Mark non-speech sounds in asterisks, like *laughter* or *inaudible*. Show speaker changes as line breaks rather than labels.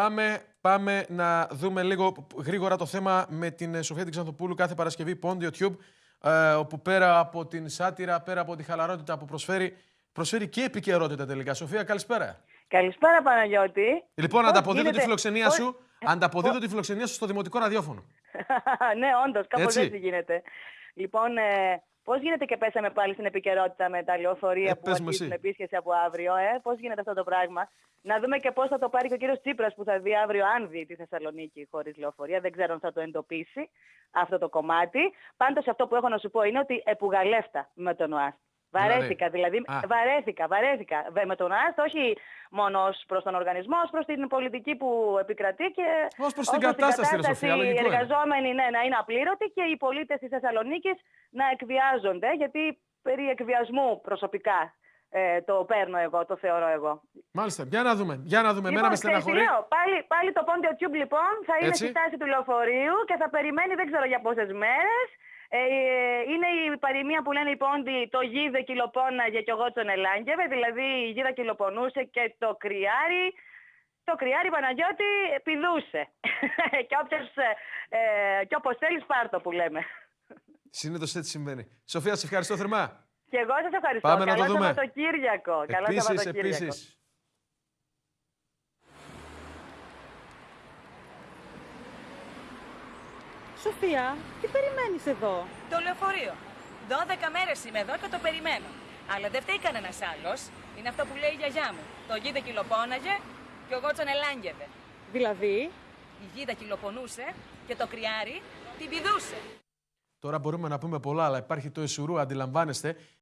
Πάμε, πάμε να δούμε λίγο γρήγορα το θέμα με την ε, Σοφία την Ξανθοπούλου κάθε Παρασκευή Pond YouTube, ε, όπου πέρα από την σάτυρα, πέρα από τη χαλαρότητα που προσφέρει, προσφέρει και επικαιρότητα τελικά. Σοφία, καλησπέρα.
Καλησπέρα Παναγιώτη.
Λοιπόν,
Πώς
ανταποδίδω
γίνεται-
τη φιλοξενία
πώς-
σου. Ανταποδίδω τη φιλοξενία σου στο δημοτικό ραδιόφωνο. *laughs*
ναι, όντως, κάπως
Έτσι.
έτσι. γίνεται. Λοιπόν, ε, πώς γίνεται και πέσαμε πάλι στην επικαιρότητα με τα λεωφορεία
Ε,
που
πες μου
αρχίζουν
εσύ.
επίσκεψη από αύριο, ε; Πώς γίνεται αυτό το πράγμα; Να δούμε και πώς θα το πάρει και ο κύριος Τσίπρας που θα δει αύριο, αν δει τη Θεσσαλονίκη χωρίς λεωφορεία. Δεν ξέρω αν θα το εντοπίσει αυτό το κομμάτι. Πάντως αυτό που έχω να σου πω είναι ότι επουγαλεύτα με τον ΟΑΣΤ. Βαρέθηκα δηλαδή,
Α.
βαρέθηκα, βαρέθηκα Βε- με τον ΟΑΣΤ, όχι μόνος ως προς τον οργανισμό, ως προς την πολιτική που επικρατεί και
Ως προς την κατάσταση, ρε Σοφία,
οι
λογικό είναι.
εργαζόμενοι ναι, να είναι απλήρωτοι και οι πολίτες της Θεσσαλονίκης να εκβιάζονται, γιατί περί εκβιασμού προσωπικά ε, το παίρνω εγώ, το θεωρώ εγώ.
Μάλιστα, για να δούμε. Για να δούμε. Εμένα με
ξέρεις τι
στεναχωρεί.
λέω, πάλι, πάλι το Ponte Tube λοιπόν θα είναι
Έτσι.
στη στάση του λεωφορείου και θα περιμένει δεν ξέρω για πόσες μέρες. Ε, είναι η παροιμία που λένε οι πόντι το γίδε κυλοπώναγε και εγώ τον ελάγγευε, δηλαδή η γίδα κυλοπονούσε και το κρυάρι το κρυάρι Παναγιώτη πηδούσε. *laughs* και, όποιος, ε, ε, και όπως θέλεις πάρτο που λέμε.
Συνήθως έτσι συμβαίνει. Σοφία, σε ευχαριστώ θερμά.
Και εγώ σας ευχαριστώ.
Πάμε να
Καλό
το δούμε.
Σαββατοκύριακο. Καλό
Επίσης,
Σαββατοκύριακο.
επίσης.
Σοφία, τι περιμένεις εδώ;
Το λεωφορείο. 12 μέρες είμαι εδώ και το περιμένω. Αλλά δεν φταίει κανένας άλλος. Είναι αυτό που λέει η γιαγιά μου. Το γίδα κυλοπώναγε και ο Γότσον ελάγγευε.
Δηλαδή,
Η γίδα κυλοπονούσε και το κρυάρι την πηδούσε.
Τώρα μπορούμε να πούμε πολλά, αλλά υπάρχει το εσουρού, αντιλαμβάνεστε.